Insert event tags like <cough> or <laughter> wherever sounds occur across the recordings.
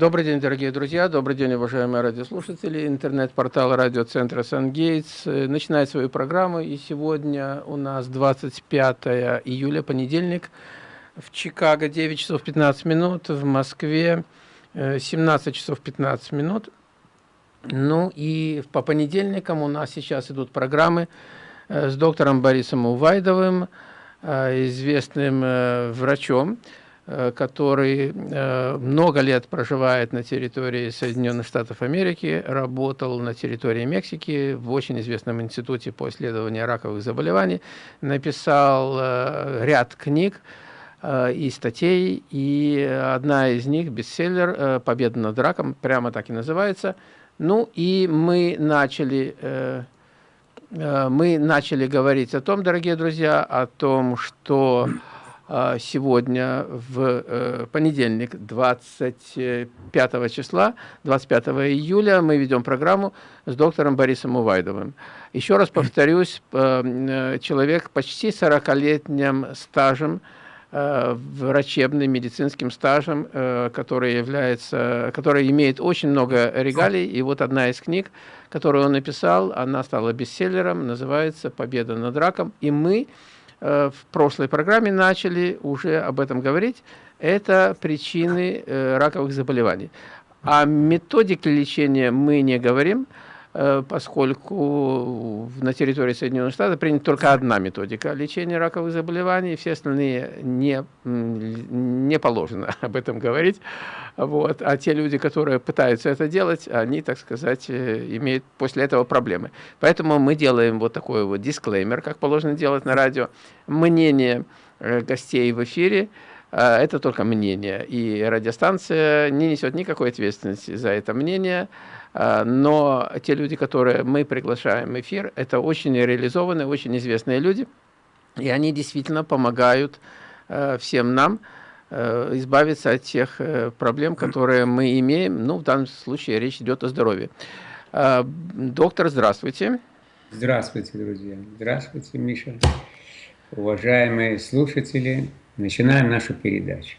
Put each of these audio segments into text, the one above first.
Добрый день, дорогие друзья, добрый день, уважаемые радиослушатели. Интернет-портал радиоцентра «Сангейтс» начинает свою программу, и сегодня у нас 25 июля, понедельник, в Чикаго 9 часов 15 минут, в Москве 17 э, часов 15 минут. Ну и по понедельникам у нас сейчас идут программы э, с доктором Борисом Увайдовым, э, известным врачом, Э, который э, много лет проживает на территории Соединенных Штатов Америки, работал на территории Мексики в очень известном институте по исследованию раковых заболеваний, написал э, ряд книг и статей, и одна из них, бестселлер «Победа над раком», прямо так и называется. Ну и мы начали мы начали говорить о том, дорогие друзья, о том, что сегодня, в э, понедельник, 25 числа, 25 июля, мы ведем программу с доктором Борисом Увайдовым. Еще раз повторюсь, э, человек почти 40-летним стажем, э, врачебным, медицинским стажем, который, является, который имеет очень много регалий. И вот одна из книг, которую он написал, она стала бестселлером, называется «Победа над раком». И мы Э, в прошлой программе начали уже об этом говорить, это причины э, раковых заболеваний. О методике лечения мы не говорим, Э, поскольку на территории Соединенных Штатов принята только одна методика лечения раковых заболеваний, все остальные не, не положено <laughs> об этом говорить. Вот. А те люди, которые пытаются это делать, они, так сказать, э, имеют после этого проблемы. Поэтому мы делаем вот такой вот дисклеймер, как положено делать на радио. Мнение э, гостей в эфире это только мнение, и радиостанция не несет никакой ответственности за это мнение, но те люди, которые мы приглашаем в эфир, это очень реализованные, очень известные люди, и они действительно помогают э, всем нам э, избавиться от тех э, проблем, которые мы имеем. Ну, в данном случае речь идет о здоровье. Доктор, здравствуйте. Здравствуйте, друзья. Здравствуйте, Миша. Уважаемые слушатели, начинаем нашу передачу.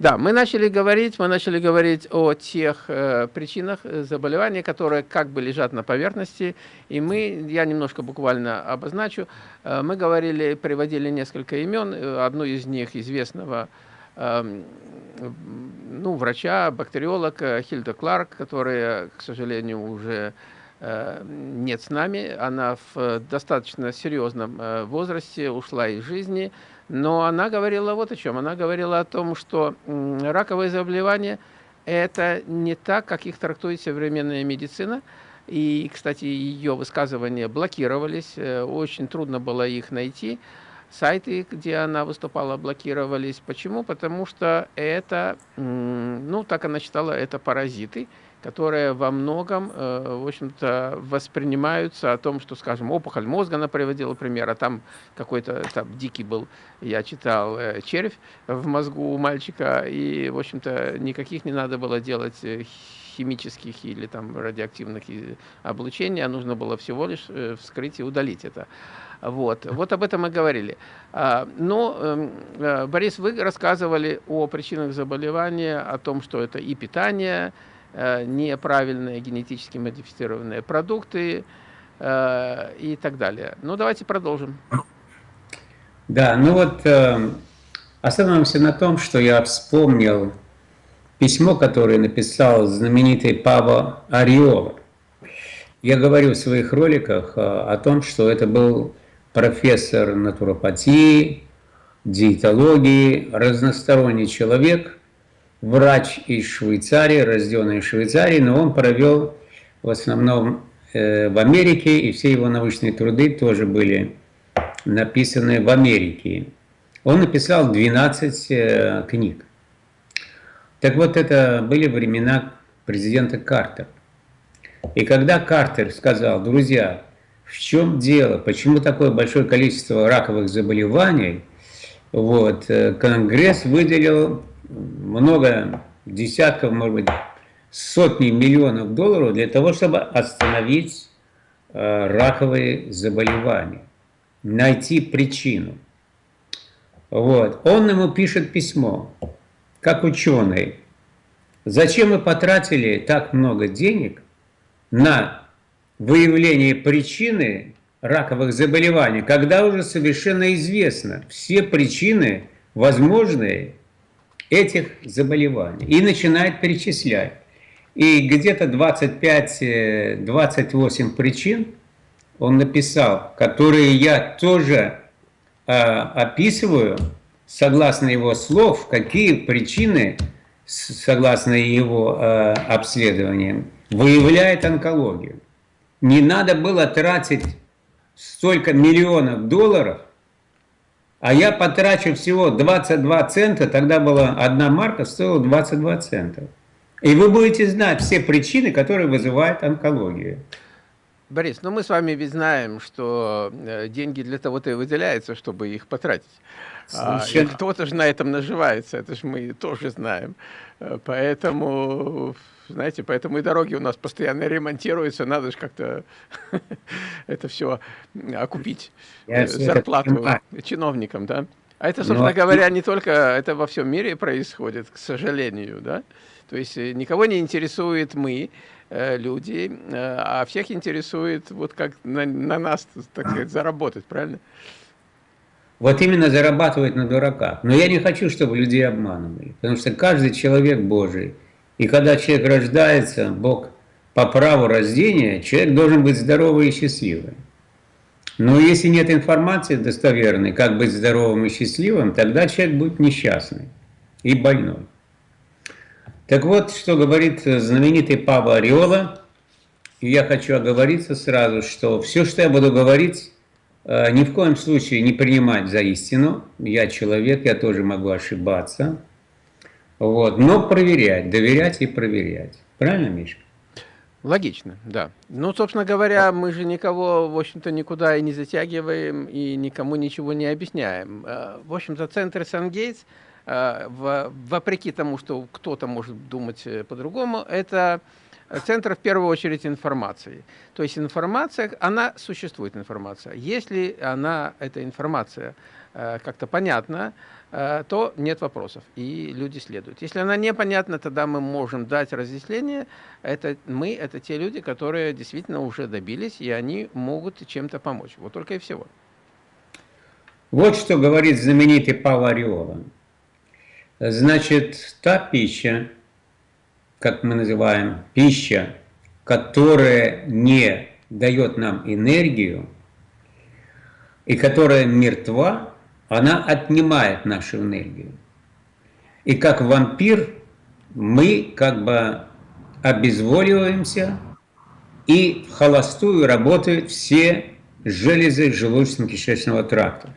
Да, мы начали говорить, мы начали говорить о тех э, причинах э, заболеваний, которые как бы лежат на поверхности, и мы, я немножко буквально обозначу, э, мы говорили, приводили несколько имен, э, одну из них известного э, ну, врача, бактериолог э, Хильда Кларк, которая, к сожалению, уже нет с нами, она в достаточно серьезном возрасте ушла из жизни, но она говорила вот о чем. Она говорила о том, что раковые заболевания – это не так, как их трактует современная медицина. И, кстати, ее высказывания блокировались, э, очень трудно было их найти. Сайты, где она выступала, блокировались. Почему? Потому что это, ну, так она считала, это паразиты, которые во многом, э, в общем-то, воспринимаются о том, что, скажем, опухоль мозга, она приводила пример, а там какой-то там дикий был, я читал, э, червь в мозгу у мальчика, и, в общем-то, никаких не надо было делать э, химических или там радиоактивных облучений, а нужно было всего лишь вскрыть и удалить это. Вот, вот об этом мы говорили. А, но, эм, Борис, вы рассказывали о причинах заболевания, о том, что это и питание, неправильные генетически модифицированные продукты э, и так далее. Ну, давайте продолжим. Да, ну вот э, остановимся на том, что я вспомнил письмо, которое написал знаменитый Пава Ариола. Я говорю в своих роликах о том, что это был профессор натуропатии, диетологии, разносторонний человек – врач из Швейцарии, рожденный в Швейцарии, но он провел в основном э, в Америке, и все его научные труды тоже были написаны в Америке. Он написал 12 э, книг. Так вот, это были времена президента Картера. И когда Картер сказал, друзья, в чем дело, почему такое большое количество раковых заболеваний, вот, э, Конгресс выделил много десятков, может быть, сотни миллионов долларов для того, чтобы остановить э, раковые заболевания, найти причину. Вот. Он ему пишет письмо, как ученый. Зачем мы потратили так много денег на выявление причины раковых заболеваний, когда уже совершенно известно все причины возможные этих заболеваний. И начинает перечислять. И где-то 25-28 э, причин он написал, которые я тоже э, описываю, согласно его слов, какие причины, согласно его э, обследованиям, выявляет онкологию. Не надо было тратить столько миллионов долларов, а я потрачу всего 22 цента, тогда была одна марка, стоила 22 цента. И вы будете знать все причины, которые вызывают онкологию. Борис, ну мы с вами ведь знаем, что э, деньги для того-то и выделяются, чтобы их потратить. А, кто-то же на этом наживается, это же мы тоже знаем. Э, поэтому, знаете, поэтому и дороги у нас постоянно ремонтируются, надо же как-то <laughs> это все окупить, Я зарплату чиновникам, да? А это, собственно Но... говоря, не только, это во всем мире происходит, к сожалению, да? То есть э, никого не интересует мы, э, люди, э, а всех интересует вот как на, на нас, так сказать, заработать, правильно? Вот именно зарабатывать на дураках. Но я не хочу, чтобы людей обманывали, потому что каждый человек Божий. И когда человек рождается, Бог по праву рождения, человек должен быть здоровый и счастливый. Но если нет информации достоверной, как быть здоровым и счастливым, тогда человек будет несчастный и больной. Так вот, что говорит знаменитый Павел Ореола, и я хочу оговориться сразу, что все, что я буду говорить, э, ни в коем случае не принимать за истину. Я человек, я тоже могу ошибаться. Вот. Но проверять, доверять и проверять. Правильно, Мишка? Логично, да. Ну, собственно говоря, мы же никого, в общем-то, никуда и не затягиваем, и никому ничего не объясняем. Э, в общем-то, центр Сан-Гейтс – Э, вопреки тому, что кто-то может думать э, по-другому, это центр в первую очередь информации. То есть информация, она существует, информация. Если она, эта информация как-то понятна, то нет вопросов, и люди следуют. Если она непонятна, тогда мы можем дать разъяснение. Это мы, это те люди, которые действительно уже добились, и они могут чем-то помочь. Вот только и всего. Вот что говорит знаменитый Павел Ореола. Значит, та пища, как мы называем, пища, которая не дает нам энергию и которая мертва, она отнимает нашу энергию. И как вампир мы как бы обезволиваемся, и в холостую работают все железы желудочно-кишечного тракта.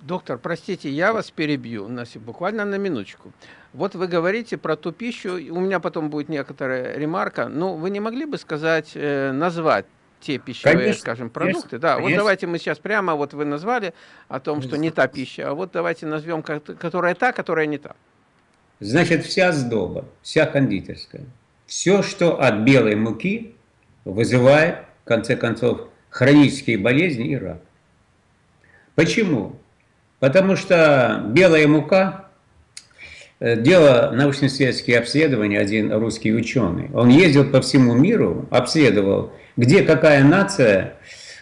Доктор, простите, я вас перебью на, буквально на минуточку. Вот вы говорите про ту пищу, у меня потом будет некоторая ремарка, но вы не могли бы сказать, э, назвать те пищевые, конечно, скажем, продукты? Конечно, да, конечно. вот давайте мы сейчас прямо, вот вы назвали о том, что не та пища, а вот давайте назовем, которая та, которая не та. Значит, вся сдоба, вся кондитерская, все, что от белой муки вызывает, в конце концов, хронические болезни и рак. Почему? Потому что белая мука, э, делал научно-исследовательские обследования один русский ученый. Он ездил по всему миру, обследовал, где какая нация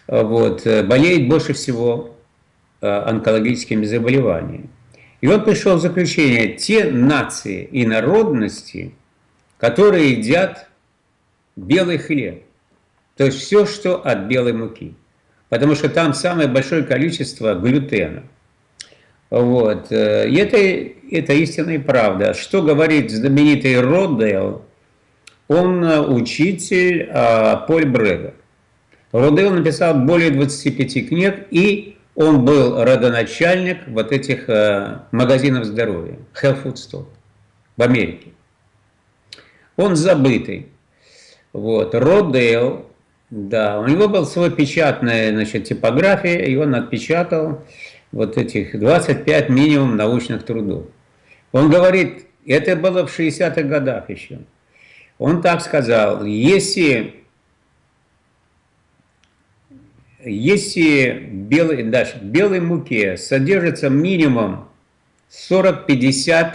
э, вот, э, болеет больше всего онкологическими заболеваниями. И он пришел в заключение, те нации и народности, которые едят белый хлеб, то есть все, что от белой муки, потому что там самое большое количество глютена – вот. Э, и это, это истинная правда. Что говорит знаменитый Роддейл? Он э, учитель а, Поль Брега. Роддейл написал более 25 книг, и он был родоначальник вот этих а, магазинов здоровья, Health Food Store в Америке. Он забытый. Вот. Роддейл, да, у него был свой печатная значит, типография, и он отпечатал вот этих 25 минимум научных трудов. Он говорит, это было в 60-х годах еще. Он так сказал, если, если белый, даже в белой муке содержится минимум 40-50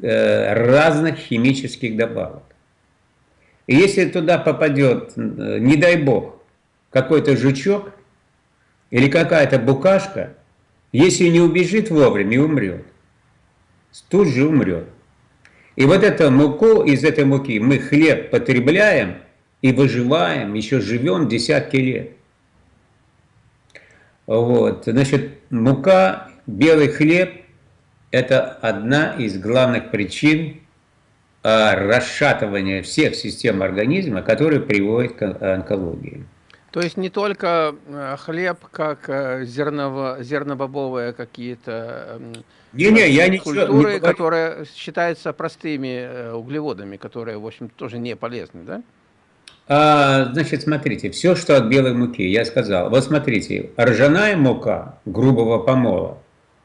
э, разных химических добавок. И если туда попадет, э, не дай бог, какой-то жучок или какая-то букашка, если не убежит вовремя умрет, тут же умрет. И вот эту муку, из этой муки мы хлеб потребляем и выживаем, еще живем десятки лет. Вот, значит, мука, белый хлеб – это одна из главных причин а, расшатывания всех систем организма, которые приводят к онкологии. То есть не только э, хлеб, как э, зерново, зернобобовые какие-то не, не, я культуры, не которые считаются простыми э, углеводами, которые, в общем, тоже не полезны, да? А, значит, смотрите, все, что от белой муки, я сказал. Вот смотрите, ржаная мука грубого помола,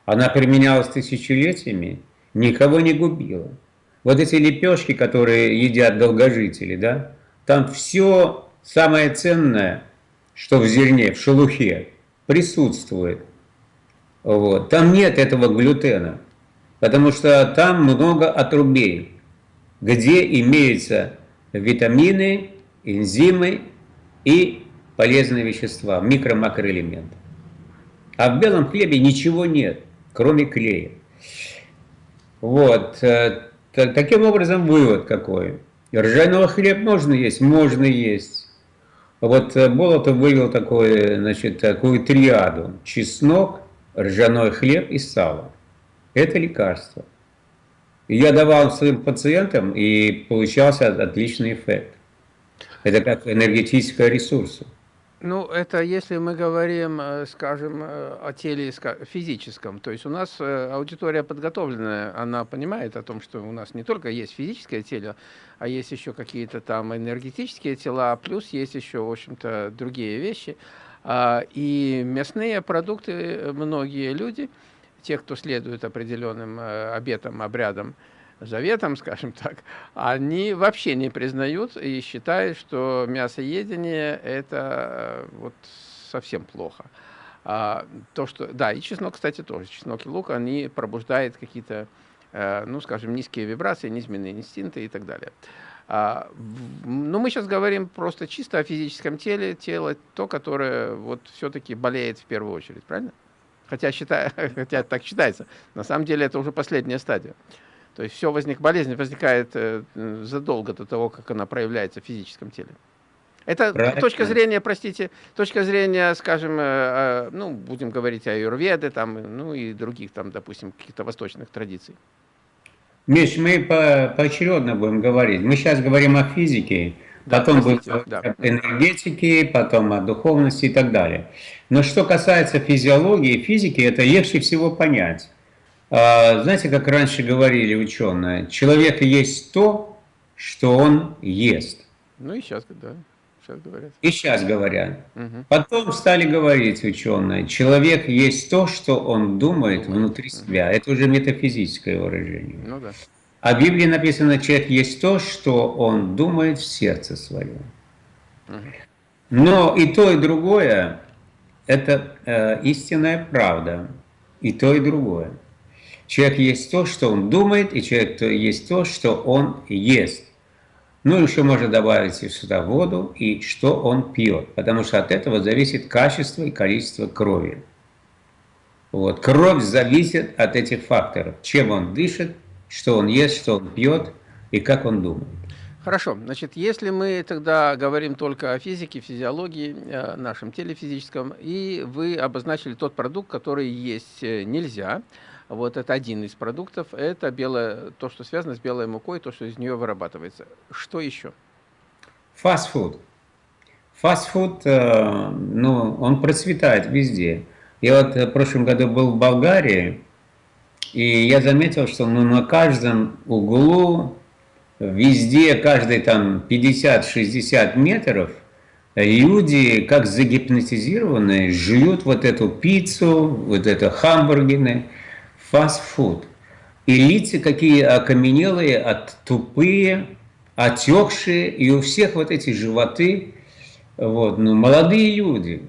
она применялась тысячелетиями, никого не губила. Вот эти лепешки, которые едят долгожители, да, там все самое ценное что в зерне, в шелухе присутствует. Вот. Там нет этого глютена, потому что там много отрубей, где имеются витамины, энзимы и полезные вещества, микро-макроэлементы. А в белом хлебе ничего нет, кроме клея. Вот. Э, таким образом, вывод какой. Ржаного хлеб можно есть? Можно есть. Вот э, Болотов вывел такое, значит, такую триаду. Чеснок, ржаной хлеб и сало. Это лекарство. Я давал своим пациентам, и получался отличный эффект. Это как энергетический ресурс. Ну, это если мы говорим, э, скажем, э, о теле физическом. То есть у нас э, аудитория подготовленная, она понимает о том, что у нас не только есть физическое тело, а есть еще какие-то там энергетические тела, плюс есть еще, в общем-то, другие вещи. А, и мясные продукты многие люди, те, кто следует определенным обетам, обрядам, заветом, скажем так, они вообще не признают и считают, что мясоедение – это э, вот совсем плохо. А, то, что, да, и чеснок, кстати, тоже. Чеснок и лук, они пробуждают какие-то, э, ну, скажем, низкие вибрации, низменные инстинкты и так далее. А, ну, мы сейчас говорим просто чисто о физическом теле, тело, то, которое вот все-таки болеет в первую очередь, правильно? Хотя, считаю, <laughs> хотя так считается. На самом деле это уже последняя стадия. То есть все возник, болезнь возникает э, задолго до того, как она проявляется в физическом теле. Это Правильно. точка зрения, простите, точка зрения, скажем, э, э, ну, будем говорить о юрведе, там, ну и других, там, допустим, каких-то восточных традиций. Миш, мы по поочередно будем говорить. Мы сейчас говорим о физике, да, потом простите, будем да. энергетике, потом о духовности и так далее. Но что касается физиологии, физики, это легче всего понять. А, знаете, как раньше говорили ученые, человек есть то, что он ест. Ну и сейчас, да, сейчас говорят. И сейчас говорят. Угу. Потом стали говорить ученые, человек есть то, что он думает внутри себя. Это уже метафизическое выражение. Ну да. А в Библии написано, человек есть то, что он думает в сердце своем. Угу. Но и то, и другое – это э, истинная правда. И то, и другое. Человек есть то, что он думает, и человек есть то, что он ест. Ну, еще можно добавить сюда воду и что он пьет, потому что от этого зависит качество и количество крови. Вот. Кровь зависит от этих факторов, чем он дышит, что он ест, что он пьет и как он думает. Хорошо, значит, если мы тогда говорим только о физике, физиологии, о нашем теле физическом, и вы обозначили тот продукт, который есть э, нельзя, вот это один из продуктов. Это белое, то, что связано с белой мукой, то, что из нее вырабатывается. Что еще? Фастфуд. Фастфуд, э, ну, он процветает везде. Я вот в прошлом году был в Болгарии, и я заметил, что ну, на каждом углу, везде, каждые там 50-60 метров, люди, как загипнотизированные, жуют вот эту пиццу, вот это хамбургеры, фастфуд. И лица какие окаменелые, от тупые, отекшие, и у всех вот эти животы, вот, ну, молодые люди.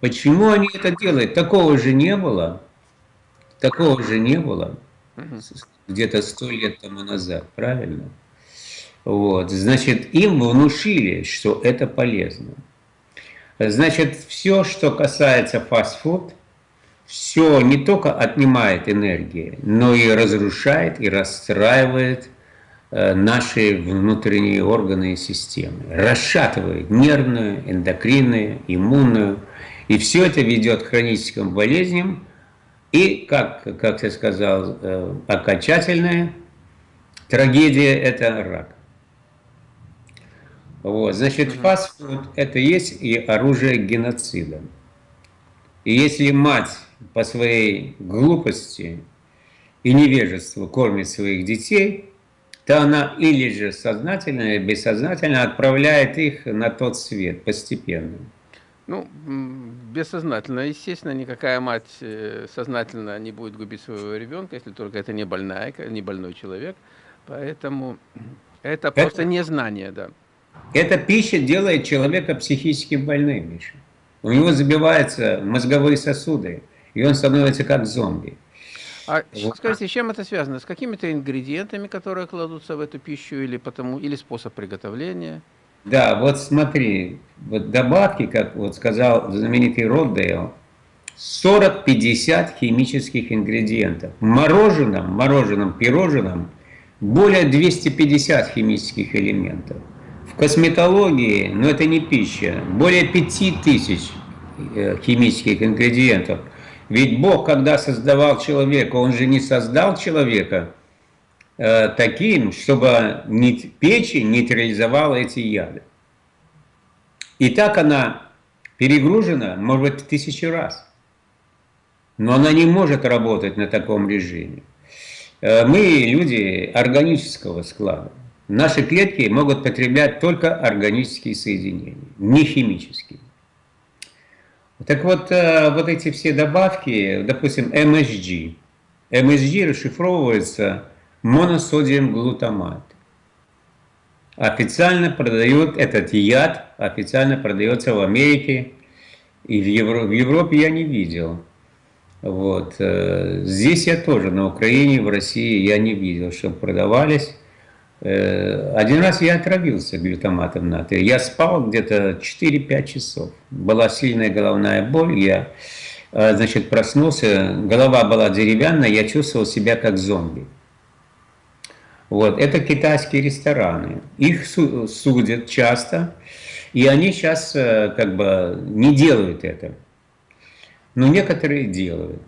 Почему они это делают? Такого же не было. Такого же не было. где-то сто лет тому назад, правильно? Вот, значит, им внушили, что это полезно. Значит, все, что касается фастфуд, все не только отнимает энергии, но и разрушает и расстраивает э, наши внутренние органы и системы. Расшатывает нервную, эндокринную, иммунную. И все это ведет к хроническим болезням. И, как, как я сказал, э, окончательная трагедия – это рак. Вот, значит, фастфуд – это есть и оружие геноцида. И если мать по своей глупости и невежеству кормит своих детей, то она или же сознательно, или бессознательно отправляет их на тот свет постепенно. Ну, бессознательно. Естественно, никакая мать э, сознательно не будет губить своего ребенка, если только это не больная, не больной человек. Поэтому это просто это... незнание, да. Эта пища делает человека психически больным, Миша. У него забиваются мозговые сосуды, и он становится как зомби. А вот. скажите, с чем это связано? С какими-то ингредиентами, которые кладутся в эту пищу, или, потому, или способ приготовления? Да, вот смотри, вот добавки, как вот сказал знаменитый Роддейл, 40-50 химических ингредиентов. В мороженом, мороженом, пирожном более 250 химических элементов. В косметологии, но это не пища, более 5000 э, химических ингредиентов. Ведь Бог, когда создавал человека, Он же не создал человека э, таким, чтобы печень нейтрализовала эти яды. И так она перегружена, может быть, тысячи раз. Но она не может работать на таком режиме. Э, мы люди органического склада. Наши клетки могут потреблять только органические соединения, не химические. Так вот, э, вот эти все добавки, допустим, MSG. MSG расшифровывается моносодиум глутамат. Официально продают этот яд, официально продается в Америке, и в, Евро, в Европе я не видел. Вот. Э, здесь я тоже, на Украине, в России я не видел, чтобы продавались. Э, один раз я отравился глютаматом натрия. Я спал где-то 4-5 часов. Была сильная головная боль. Я э, значит, проснулся, голова была деревянная, я чувствовал себя как зомби. Вот, это китайские рестораны. Их судят часто, и они сейчас э, как бы не делают это. Но некоторые делают.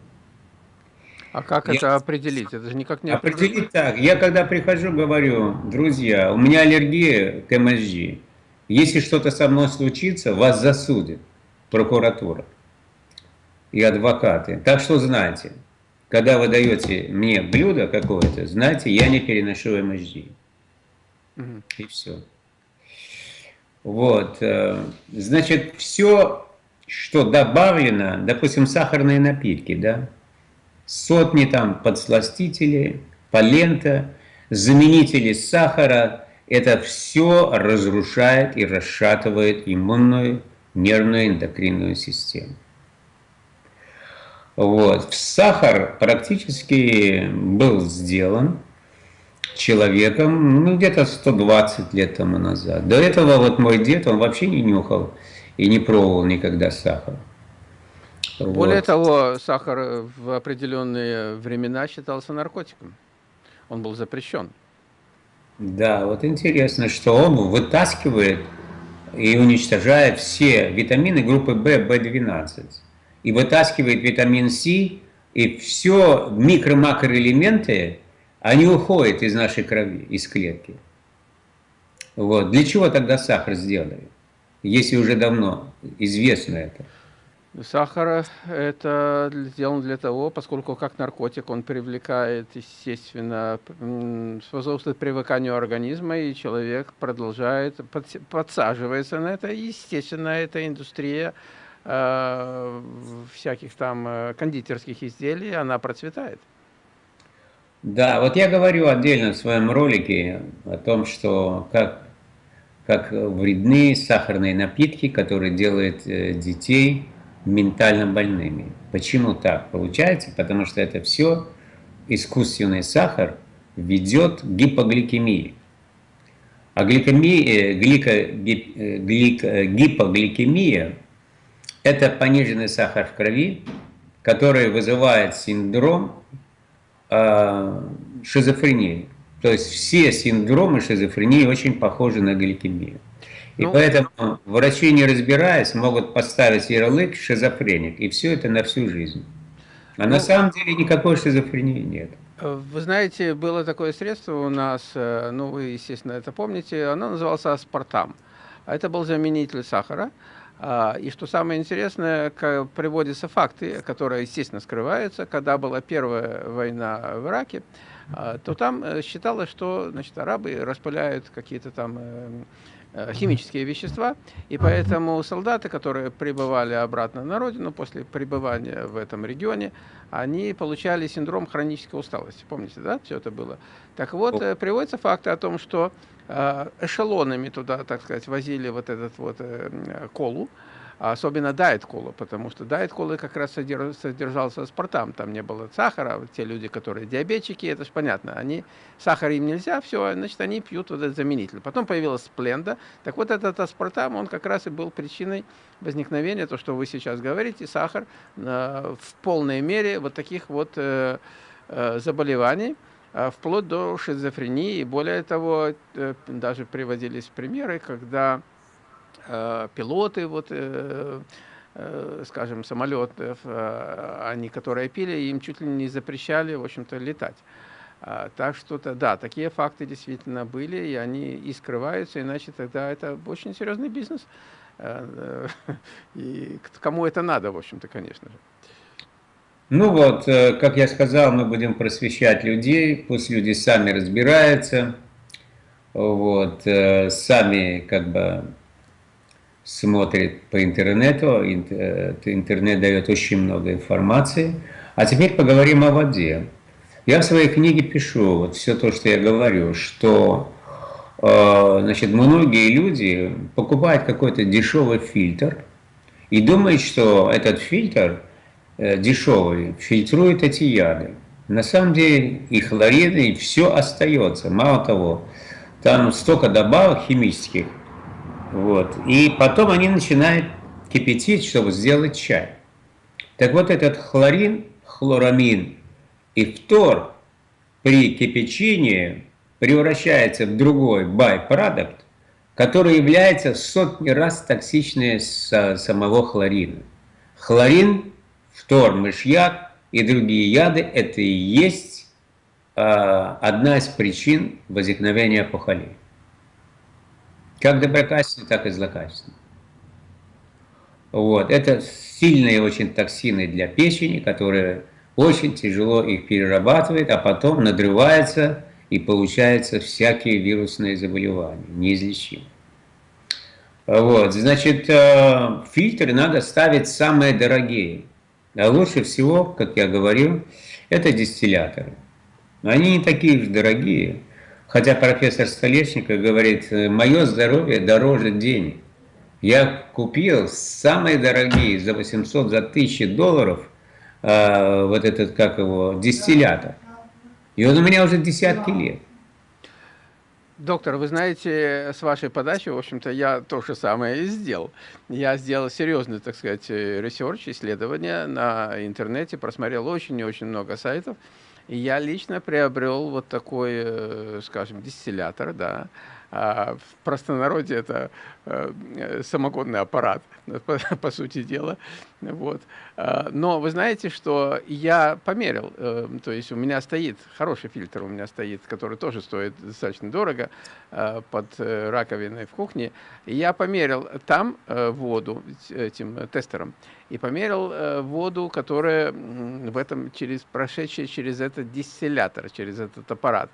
А как я... это определить? Это же никак не определить. так. Я когда прихожу, говорю, друзья, у меня аллергия к МСЖ. Если что-то со мной случится, вас засудит прокуратура и адвокаты. Так что знайте, когда вы даете мне блюдо какое-то, знайте, я не переношу МСЖ. Угу. И все. Вот. Э, значит, все, что добавлено, допустим, сахарные напитки, да, сотни там подсластителей, полента, заменители сахара. Это все разрушает и расшатывает иммунную, нервную, эндокринную систему. Вот. Сахар практически был сделан человеком ну, где-то 120 лет тому назад. До этого вот мой дед, он вообще не нюхал и не пробовал никогда сахар. Более вот. того, сахар в определенные времена считался наркотиком. Он был запрещен. Да, вот интересно, что он вытаскивает и уничтожает все витамины группы В, В12. И вытаскивает витамин С, и все микро-макроэлементы, они уходят из нашей крови, из клетки. Вот. Для чего тогда сахар сделали, если уже давно известно это? Сахар это сделан для того, поскольку как наркотик он привлекает, естественно, способствует привыканию организма, и человек продолжает, подсаживается на это. Естественно, эта индустрия э, всяких там э, кондитерских изделий, она процветает. Да, вот я говорю отдельно в своем ролике о том, что как, как вредны сахарные напитки, которые делают э, детей ментально больными. Почему так получается? Потому что это все искусственный сахар, ведет к гипогликемии. А гликемия, глика, глик, гипогликемия – это пониженный сахар в крови, который вызывает синдром э, шизофрении. То есть все синдромы шизофрении очень похожи на гликемию. И ну, поэтому врачи, не разбираясь, могут поставить ярлык шизофреник, и все это на всю жизнь. А ну, на самом деле никакой шизофрении нет. Вы знаете, было такое средство у нас, э, ну вы, естественно, это помните, оно называлось аспартам. Это был заменитель сахара. А, и что самое интересное, приводятся факты, которые, естественно, скрываются. Когда была первая война в Ираке, а, то там э, считалось, что значит, арабы распыляют какие-то там э, Э, химические вещества, и поэтому солдаты, которые прибывали обратно на родину после пребывания в этом регионе, они получали синдром хронической усталости. Помните, да, все это было? Так вот, э, приводятся факты о том, что э, эшелонами туда, так сказать, возили вот этот вот колу, особенно дайет кола, потому что дайет колы как раз содержался спортам, там не было сахара, те люди, которые диабетчики, это же понятно, они, сахар им нельзя, все, значит, они пьют вот этот заменитель. Потом появилась спленда, так вот этот аспартам, он как раз и был причиной возникновения, то, что вы сейчас говорите, сахар э, в полной мере вот таких вот э, э, заболеваний, э, вплоть до шизофрении, и более того, э, даже приводились примеры, когда пилоты, вот, э, э, скажем, самолетов, они, которые пили, им чуть ли не запрещали, в общем-то, летать. А, так что-то, да, такие факты действительно были, и они и скрываются, иначе тогда это очень серьезный бизнес. <laughs> И кому это надо, в общем-то, конечно же. Ну вот, как я сказал, мы будем просвещать людей, пусть люди сами разбираются, вот, сами как бы смотрит по интернету, э, интернет дает очень много информации. А теперь поговорим о воде. Я в своей книге пишу вот все то, что я говорю, что э, значит, многие люди покупают какой-то дешевый фильтр и думают, что этот фильтр э, дешевый фильтрует эти яды. На самом деле и хлорид, и все остается. Мало того, там столько добавок химических, вот. И потом они начинают кипятить, чтобы сделать чай. Так вот этот хлорин, хлорамин и фтор при кипячении превращается в другой байпродукт, который является сотни раз токсичнее самого хлорина. Хлорин, фтор, мышьяк и другие яды – это и есть э, одна из причин возникновения опухолей. Как доброкачественные, так и злокачественные. Вот. Это сильные очень токсины для печени, которые очень тяжело их перерабатывает, а потом надрывается и получаются всякие вирусные заболевания, неизлечимые. Вот, значит, э, фильтры надо ставить самые дорогие. А лучше всего, как я говорил, это дистилляторы. Они не такие уж дорогие. Хотя профессор Столешников говорит, мое здоровье дороже денег. Я купил самые дорогие за 800, за 1000 долларов э, вот этот, как его, дистиллятор. И он у меня уже десятки лет. Доктор, вы знаете, с вашей подачи, в общем-то, я то же самое и сделал. Я сделал серьезный, так сказать, research, исследование на интернете, просмотрел очень и очень много сайтов. Я лично приобрел вот такой, э, скажем, дистиллятор, да, а в простонародье это э, самогонный аппарат, <laughs> по, сути дела. Вот. А, но вы знаете, что я померил, э, то есть у меня стоит хороший фильтр, у меня стоит, который тоже стоит достаточно дорого, э, под раковиной в кухне. Я померил там воду этим тестером и померил воду, которая в этом через прошедшая через этот дистиллятор, через этот аппарат.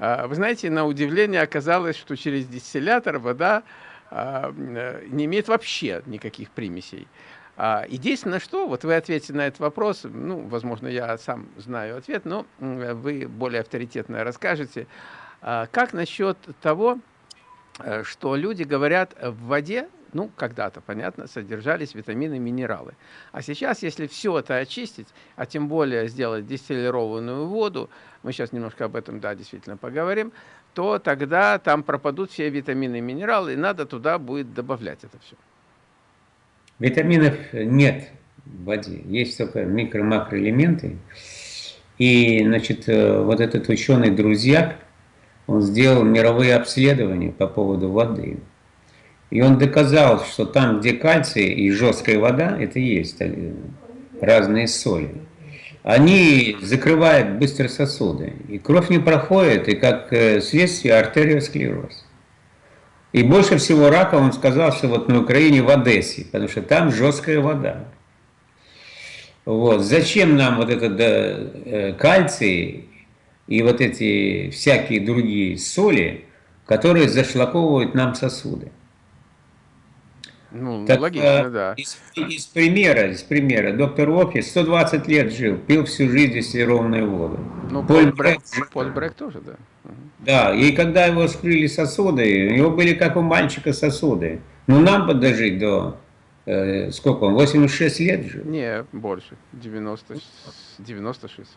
А, вы знаете, на удивление оказалось, что через дистиллятор вода а, э, не имеет вообще никаких примесей. А, единственное, что, вот вы ответите на этот вопрос, ну, возможно, я сам знаю ответ, но вы более авторитетно расскажете. Как насчет того, э, что люди говорят, в воде ну, когда-то, понятно, содержались витамины, минералы. А сейчас, если все это очистить, а тем более сделать дистиллированную воду, мы сейчас немножко об этом, да, действительно поговорим, то тогда там пропадут все витамины и минералы, и надо туда будет добавлять это все. Витаминов нет в воде, есть только микро-макроэлементы. И, значит, э, вот этот ученый Друзьяк, он сделал мировые обследования по поводу воды. И он доказал, что там, где кальций и жесткая вода, это есть э, разные соли. Они закрывают быстро сосуды, и кровь не проходит, и как э, следствие артериосклероз. И больше всего рака он сказал, что вот на Украине в Одессе, потому что там жесткая вода. Вот. Зачем нам вот этот э, кальций и вот эти всякие другие соли, которые зашлаковывают нам сосуды? Ну, так, логично, э, да. Из, из примера, из примера, доктор Офи 120 лет жил, пил всю жизнь дистиллированную воду. Ну, Поль Брек, Поль Брек тоже, да. Да, и когда его скрыли сосуды, у него были как у мальчика сосуды. Ну, нам бы дожить до, э, сколько он, 86 лет жил? Не, больше, 90, 96.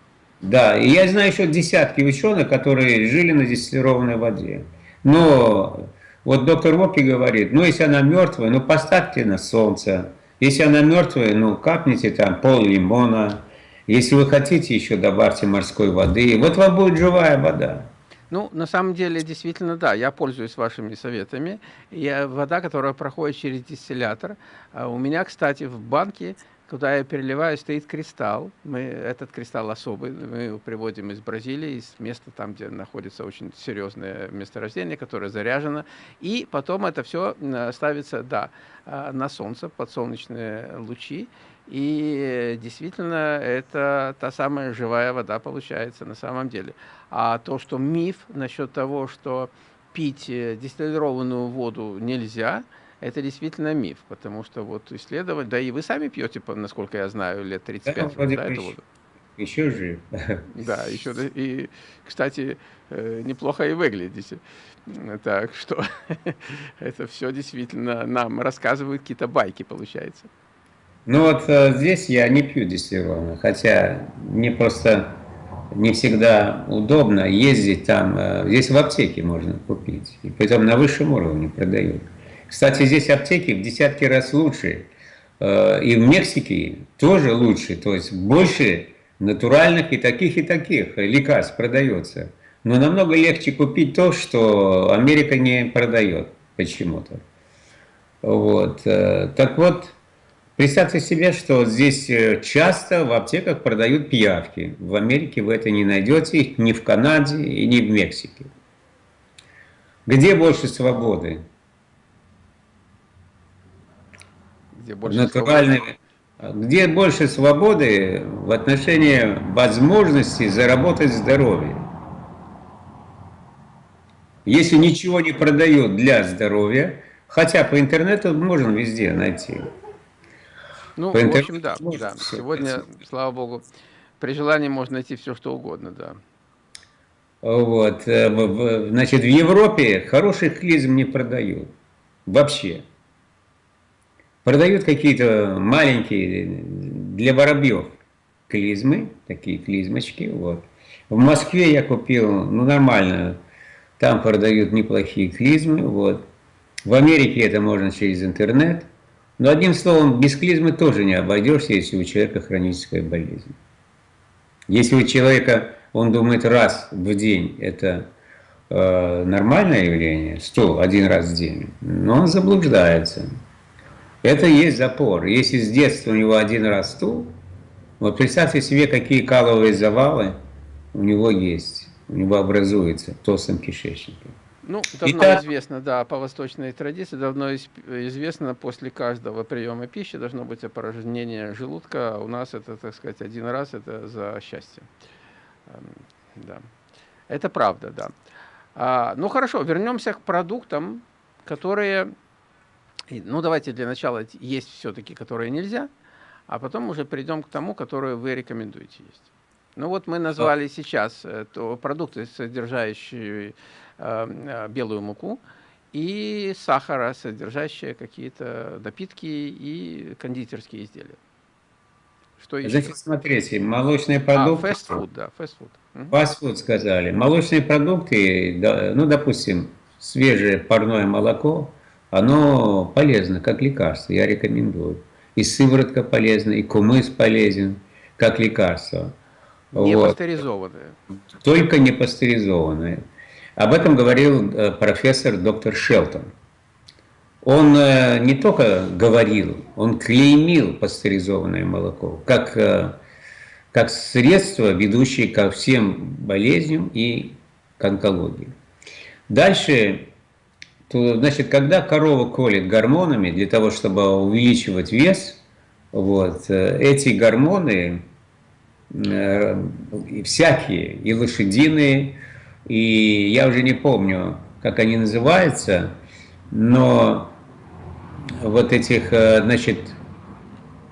Да, и я знаю еще десятки ученых, которые жили на дистиллированной воде. Но вот доктор Вопки говорит, ну если она мертвая, ну поставьте на солнце. Если она мертвая, ну капните там пол лимона. Если вы хотите, еще добавьте морской воды. Вот вам будет живая вода. Ну, на самом деле, действительно, да, я пользуюсь вашими советами. Я, вода, которая проходит через дистиллятор. А у меня, кстати, в банке Куда я переливаю, стоит кристалл. Мы, этот кристалл особый, мы его приводим из Бразилии, из места там, где находится очень серьезное месторождение, которое заряжено. И потом это все ставится, да, а, на солнце, под солнечные лучи. И действительно, это та самая живая вода получается на самом деле. А то, что миф насчет того, что пить э, дистиллированную воду нельзя – это действительно миф, потому что вот исследовать, да и вы сами пьете, насколько я знаю, лет 35 да, да, эту воду. Еще жив. Да, еще и, кстати, э, неплохо и выглядите. Так что <laughs> это все действительно нам рассказывают какие-то байки, получается. Ну вот э, здесь я не пью дистиллированно, хотя мне просто не всегда удобно ездить там. Э, здесь в аптеке можно купить, и потом на высшем уровне продают. Кстати, здесь аптеки в десятки раз лучше. Э, и в Мексике тоже лучше. То есть больше натуральных и таких, и таких лекарств продается. Но намного легче купить то, что Америка не продает почему-то. Вот. Э, так вот, представьте себе, что здесь э, часто в аптеках продают пиявки. В Америке вы это не найдете, ни в Канаде ни в Мексике. Где больше свободы? Где больше натуральными, свободы. где больше свободы в отношении возможности заработать здоровье. Если ничего не продают для здоровья, хотя по интернету можно везде найти. Ну, по в общем, да, да. Сегодня, найти. слава богу, при желании можно найти все, что угодно, да. Вот, э, значит, в Европе хороших клизм не продают. Вообще. Продают какие-то маленькие для воробьев клизмы, такие клизмочки. Вот. В Москве я купил, ну нормально, там продают неплохие клизмы. Вот. В Америке это можно через интернет. Но одним словом, без клизмы тоже не обойдешься, если у человека хроническая болезнь. Если у человека, он думает раз в день, это э, нормальное явление, стул один раз в день, но он заблуждается. Это и есть запор. Если с детства у него один раз стул, вот представьте себе, какие каловые завалы у него есть, у него образуются в толстом кишечнике. Ну, давно Итак, известно, да, по восточной традиции, давно известно, после каждого приема пищи должно быть опорожнение желудка. У нас это, так сказать, один раз, это за счастье. Эм, да. Это правда, да. А, ну, хорошо, вернемся к продуктам, которые ну, давайте для начала есть все-таки, которые нельзя, а потом уже перейдем к тому, которые вы рекомендуете есть. Ну вот мы назвали сейчас э, то продукты, содержащие э, э, белую муку, и сахара, содержащие какие-то напитки и кондитерские изделия. Что еще? Значит, смотрите, молочные а, продукты... А, фастфуд, да, фастфуд. Фастфуд сказали. Молочные продукты, ну, допустим, свежее парное молоко, оно полезно, как лекарство, я рекомендую. И сыворотка полезна, и кумыс полезен, как лекарство. Не вот. пастеризованное. Только не пастеризованное. Об этом говорил э, профессор доктор Шелтон. Он э, не только говорил, он клеймил пастеризованное молоко, как, э, как средство, ведущее ко всем болезням и к онкологии. Дальше, то, значит, когда корова колет гормонами для того, чтобы увеличивать вес, вот, эти гормоны Э, всякие, и лошадиные, и я уже не помню, как они называются, но вот этих, э, значит,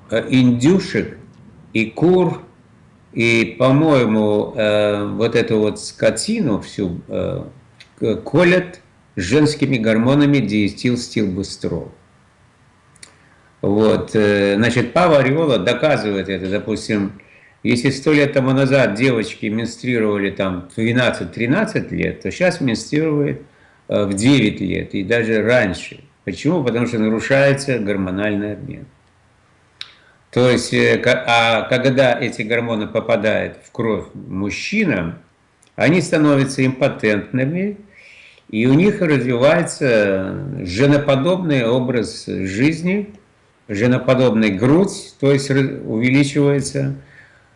э, индюшек и кур, и, по-моему, вот эту вот скотину всю колят женскими гормонами диэтилстилбустрол. Вот, значит, Пава Ореола доказывает это, допустим, если сто лет тому назад девочки менструировали там 12-13 лет, то сейчас менструируют э, в 9 лет и даже раньше. Почему? Потому что нарушается гормональный обмен. То есть, э, а когда эти гормоны попадают в кровь мужчинам, они становятся импотентными, и у них развивается женоподобный образ жизни, женоподобная грудь, то есть увеличивается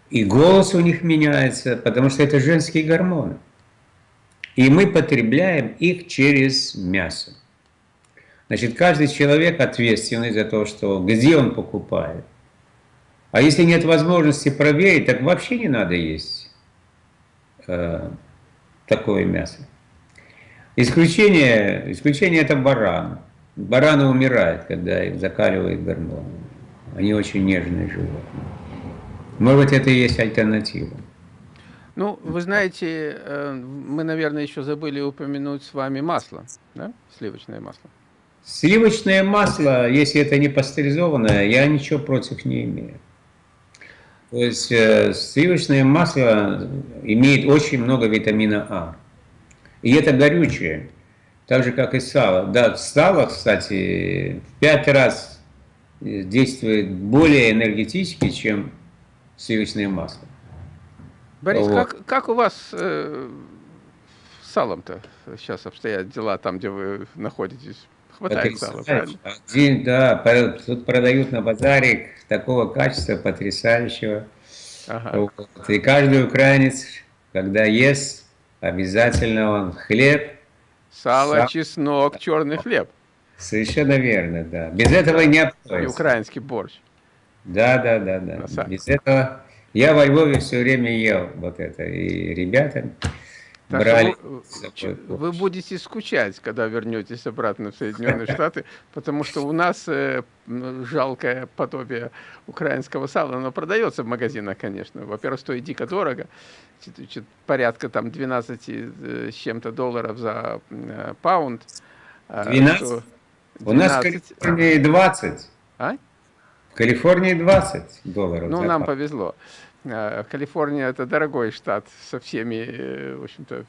и голос у них меняется, потому что это женские гормоны. И мы потребляем их через мясо. Значит, каждый человек ответственный за то, что где он покупает. А если нет возможности проверить, так вообще не надо есть э, такое мясо. Исключение, исключение это баран. Бараны умирают, когда их закаливают гормоны. Они очень нежные животные. Может быть, это и есть альтернатива. Ну, вы знаете, э, мы, наверное, еще забыли упомянуть с вами масло, да? Сливочное масло. Сливочное масло, если это не пастеризованное, я ничего против не имею. То есть э, сливочное масло имеет очень много витамина А. И это горючее, так же, как и сало. Да, сало, кстати, в пять раз действует более энергетически, чем сливочное масло. Борис, вот. как, как у вас э, с салом-то сейчас обстоят дела там, где вы находитесь? Хватает сала, правильно? Один, да, тут продают на базаре такого качества потрясающего. Ага. Вот. И каждый украинец, когда ест, обязательно он хлеб. Сало, сал... чеснок, черный хлеб. Совершенно верно, да. Без этого не обходится. И украинский борщ. Да, да, да, да. Без этого я во Львове все время ел вот это. И ребята так брали. Вы, вы будете скучать, когда вернетесь обратно в Соединенные <laughs> Штаты, потому что у нас э, жалкое подобие украинского сала, оно продается в магазинах, конечно. Во-первых, стоит дико дорого, порядка там 12 э, с чем-то долларов за э, паунд. 12? 12? У нас в Калифорнии 20. А? Калифорнии 20 долларов. Ну, нам повезло. А, Калифорния это дорогой штат со всеми, э, в общем-то,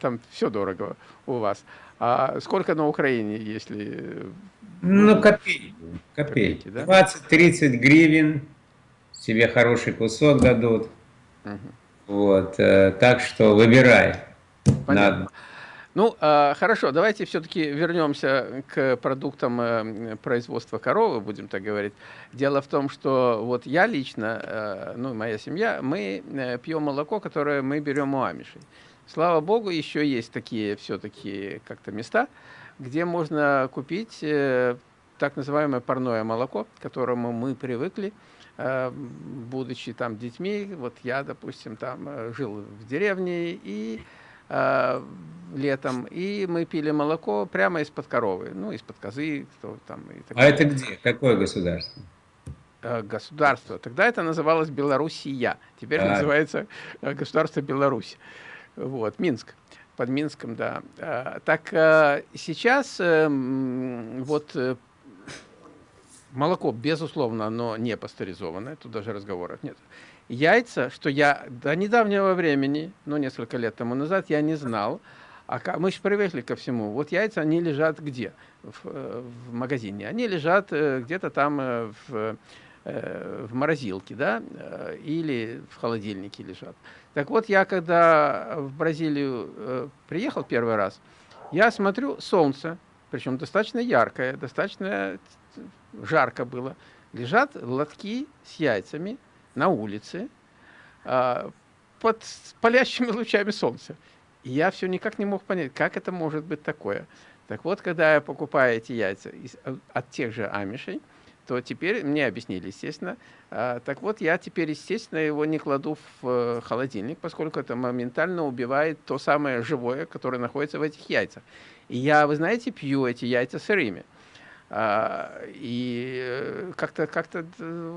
там все дорого у вас. А сколько на Украине, если... Ну, копейки. Копейки, да? 20-30 гривен, себе хороший кусок дадут. Угу. Вот, э, так что выбирай. Понятно. Надо. Ну, а, хорошо, давайте все-таки вернемся к продуктам э, производства коровы, будем так говорить. Дело в том, что вот я лично, э, ну, моя семья, мы э, пьем молоко, которое мы берем у амишей. Слава богу, еще есть такие все-таки как-то места, где можно купить так называемое парное молоко, к которому мы привыкли, будучи там детьми. Вот я, допустим, там жил в деревне и э, летом, и мы пили молоко прямо из-под коровы, ну, из-под козы. Кто там, и так а далее. это где? Какое государство? Э, государство. Тогда это называлось Белоруссия, теперь а. называется э, государство Беларусь. Вот, Минск. под Минском, да. Так сейчас вот молоко, безусловно, оно не пастеризованное, тут даже разговоров нет. Яйца, что я до недавнего времени, ну, несколько лет тому назад, я не знал, а мы же привыкли ко всему. Вот яйца, они лежат где? В, э, в магазине. Они лежат э, где-то там в, в морозилке, да, или в холодильнике лежат. Так вот, я когда в Бразилию э, приехал первый раз, я смотрю солнце, причем достаточно яркое, достаточно жарко было. Лежат лотки с яйцами на улице э, под палящими лучами солнца. И я все никак не мог понять, как это может быть такое. Так вот, когда я покупаю эти яйца из, от тех же амишей, то теперь мне объяснили, естественно. А, так вот, я теперь, естественно, его не кладу в э, холодильник, поскольку это моментально убивает то самое живое, которое находится в этих яйцах. И я, вы знаете, пью эти яйца сырыми. А, и э, как-то как, -то,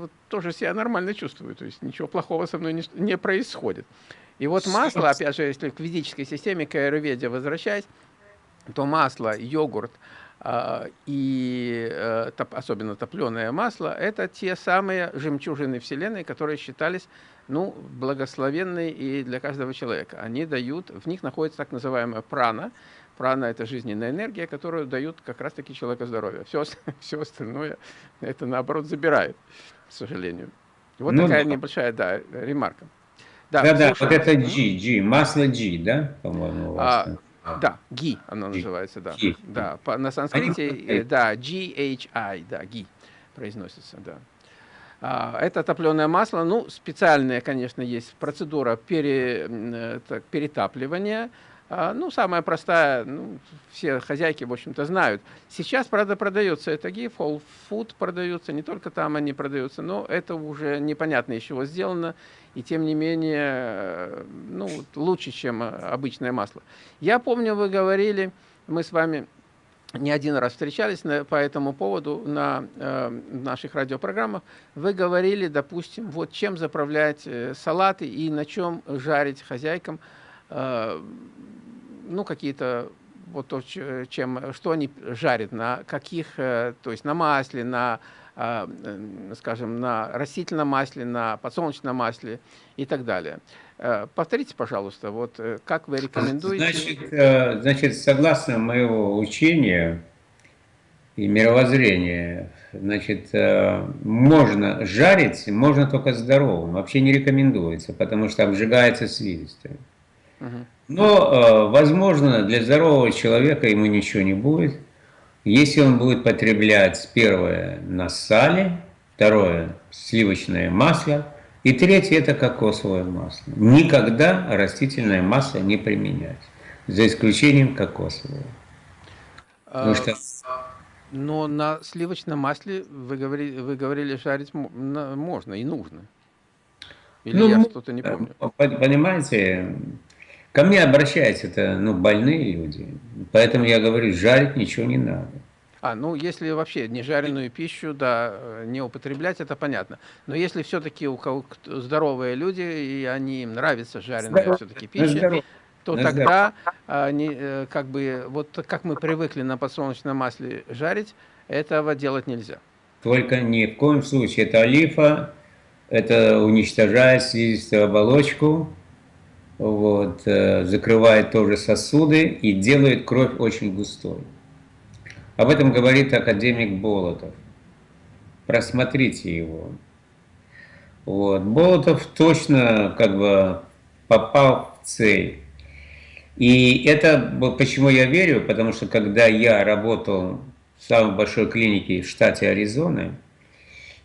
вот, тоже себя нормально чувствую, то есть ничего плохого со мной не, не происходит. И вот масло, опять же, если к ведической системе, к аюрведе возвращаясь, то масло, йогурт, а, и э, особенно топленое масло, это те самые жемчужины Вселенной, которые считались ну, благословенные и для каждого человека. Они дают, в них находится так называемая прана. Прана – это жизненная энергия, которую дают как раз-таки человеку здоровье. Все, <laughs> все остальное это, наоборот, забирает, к сожалению. Вот ну, такая да. небольшая, да, ремарка. Да, да, да, вот это G, G, масло G, да, по-моему, а. Да, ги оно G. называется, да. G. Да, по, на санскрите, э, да, G-H-I, да, ги произносится, да. А, это топленое масло, ну, специальная, конечно, есть процедура пере, э, так, перетапливания, ну, самая простая, ну, все хозяйки, в общем-то, знают. Сейчас, правда, продается это гиф, Whole Food продаются, не только там они продаются, но это уже непонятно из чего сделано, и тем не менее, э, ну, лучше, чем обычное масло. Я помню, вы говорили, мы с вами не один раз встречались на, по этому поводу на э, наших радиопрограммах, вы говорили, допустим, вот чем заправлять э, салаты и на чем жарить хозяйкам, э, ну, какие-то вот то, чем, что они жарят, на каких, э, то есть на масле, на, а, скажем, на растительном масле, на подсолнечном масле и так далее. Э, повторите, пожалуйста, вот э, как вы рекомендуете? Значит, значит согласно моего учения и мировоззрения, значит, можно жарить, можно только здоровым, вообще не рекомендуется, потому что обжигается слизистая. Но, э, возможно, для здорового человека ему ничего не будет, если он будет потреблять первое на сале, второе сливочное масло, и третье это кокосовое масло. Никогда растительное масло не применять, за исключением кокосового. А, что... Но на сливочном масле вы говорили, вы говорили жарить можно и нужно. Или ну, я что-то не помню? Понимаете, Ко мне обращаются это ну, больные люди, поэтому я говорю, жарить ничего не надо. А, ну, если вообще не жареную пищу, да, не употреблять, это понятно. Но если все-таки у кого здоровые люди, и они им нравится жареная все-таки пища, то на тогда они, э, как бы, вот как мы привыкли на подсолнечном масле жарить, этого делать нельзя. Только ни в коем случае. Это олифа, это уничтожает слизистую оболочку, вот, э, закрывает тоже сосуды и делает кровь очень густой. Об этом говорит академик Болотов. Просмотрите его. Вот. Болотов точно как бы попал в цель. И это почему я верю, потому что когда я работал в самой большой клинике в штате Аризона,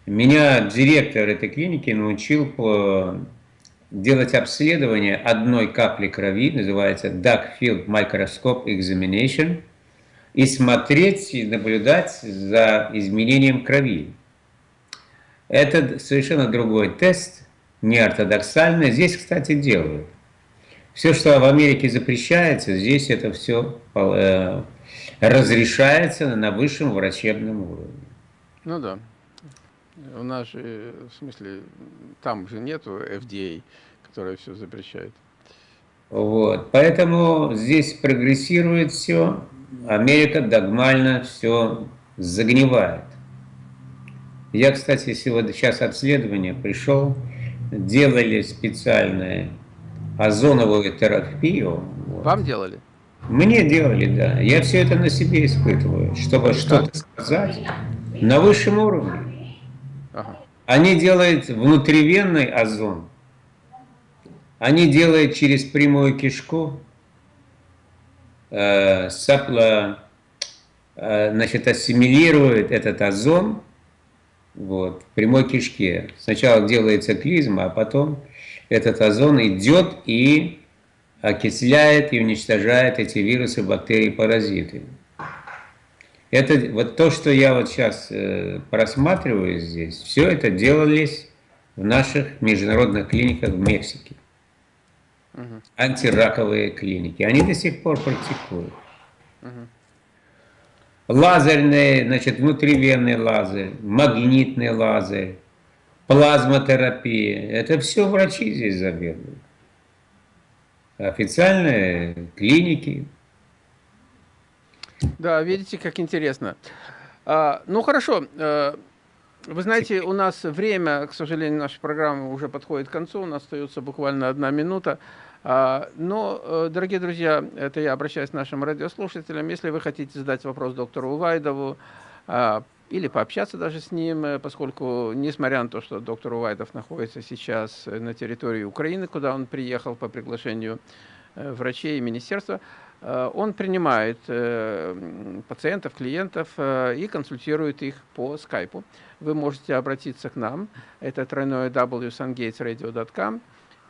меня директор этой клиники научил по делать обследование одной капли крови, называется Dark Field Microscope Examination, и смотреть и наблюдать за изменением крови. Это совершенно другой тест, не ортодоксальный. Здесь, кстати, делают. Все, что в Америке запрещается, здесь это все э, разрешается на высшем врачебном уровне. Ну да. У нас же, в смысле, там же нету FDA, которая все запрещает. Вот. Поэтому здесь прогрессирует все, Америка догмально все загнивает. Я, кстати, сегодня сейчас обследование пришел, делали специальное озоновую терапию. Вам делали? Мне делали, да. Я все это на себе испытываю, чтобы что-то сказать на высшем уровне. Они делают внутривенный озон. Они делают через прямую кишку, э, сапла, э, значит, ассимилирует этот озон вот, в прямой кишке. Сначала делается клизма, а потом этот озон идет и окисляет и уничтожает эти вирусы, бактерии, паразиты. Это вот то, что я вот сейчас э, просматриваю здесь, все это делались в наших международных клиниках в Мексике. Угу. Антираковые клиники. Они до сих пор практикуют. Угу. Лазерные, значит, внутривенный лазер, магнитный лазер, плазмотерапия. Это все врачи здесь заведуют официальные клиники. Да, видите, как интересно. А, ну, хорошо. Э, вы знаете, у нас время, к сожалению, нашей программы уже подходит к концу. У нас остается буквально одна минута. А, но, э, дорогие друзья, это я обращаюсь к нашим радиослушателям. Если вы хотите задать вопрос доктору Увайдову, а, или пообщаться даже с ним, э, поскольку, несмотря на то, что доктор Увайдов находится сейчас на территории Украины, куда он приехал по приглашению врачей и министерства, он принимает пациентов, клиентов и консультирует их по скайпу. Вы можете обратиться к нам, это тройное www.sungatesradio.com,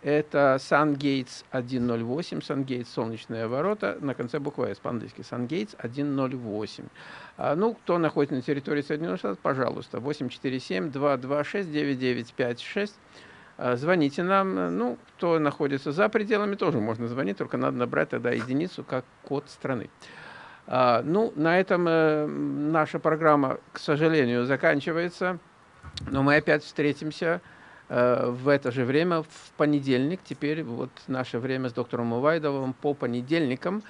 это SunGates 108, SunGates солнечные ворота, на конце буквы S по-английски, SunGates 108. А, ну, кто находится на территории Соединенных Штатов, пожалуйста, 847-226-9956. А, звоните нам. Ну, кто находится за пределами, тоже можно звонить, только надо набрать тогда единицу как код страны. А, ну, на этом э, наша программа, к сожалению, заканчивается. Но мы опять встретимся Э, в это же время, в понедельник, теперь вот наше время с доктором Увайдовым по понедельникам.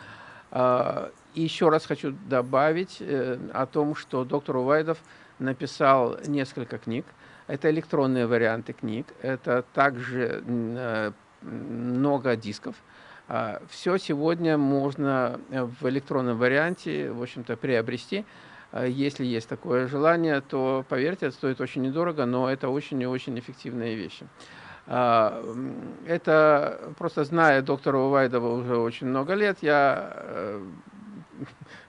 Э, и еще раз хочу добавить э, о том, что доктор Увайдов написал несколько книг. Это электронные варианты книг, это также много дисков. Все сегодня можно в электронном варианте, в общем-то, приобрести. А если есть такое желание, то, поверьте, это стоит очень недорого, но это очень и очень эффективные вещи. А, это, просто зная доктора Увайдова уже очень много лет, я э,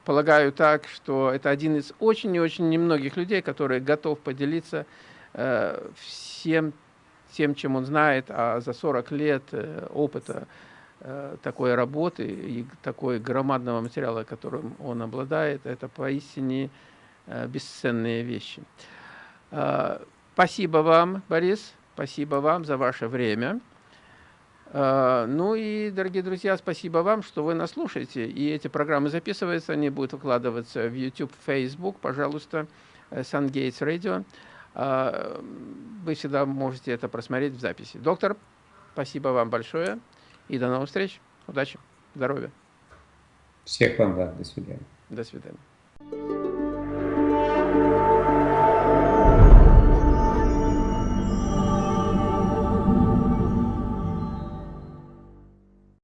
полагаю так, что это один из очень и очень немногих людей, который готов поделиться э, всем тем, чем он знает, а за 40 лет э, опыта Э, такой работы и такой громадного материала, которым он обладает, это поистине э, бесценные вещи. Э, спасибо вам, Борис, спасибо вам за ваше время. Ну и, дорогие друзья, спасибо вам, что вы нас слушаете. И эти программы записываются, они будут выкладываться в YouTube, Facebook, пожалуйста, SunGates Radio. Вы всегда можете это просмотреть в записи. Доктор, спасибо вам большое. И до новых встреч. Удачи. Здоровья. Всех вам, да. До свидания. До свидания.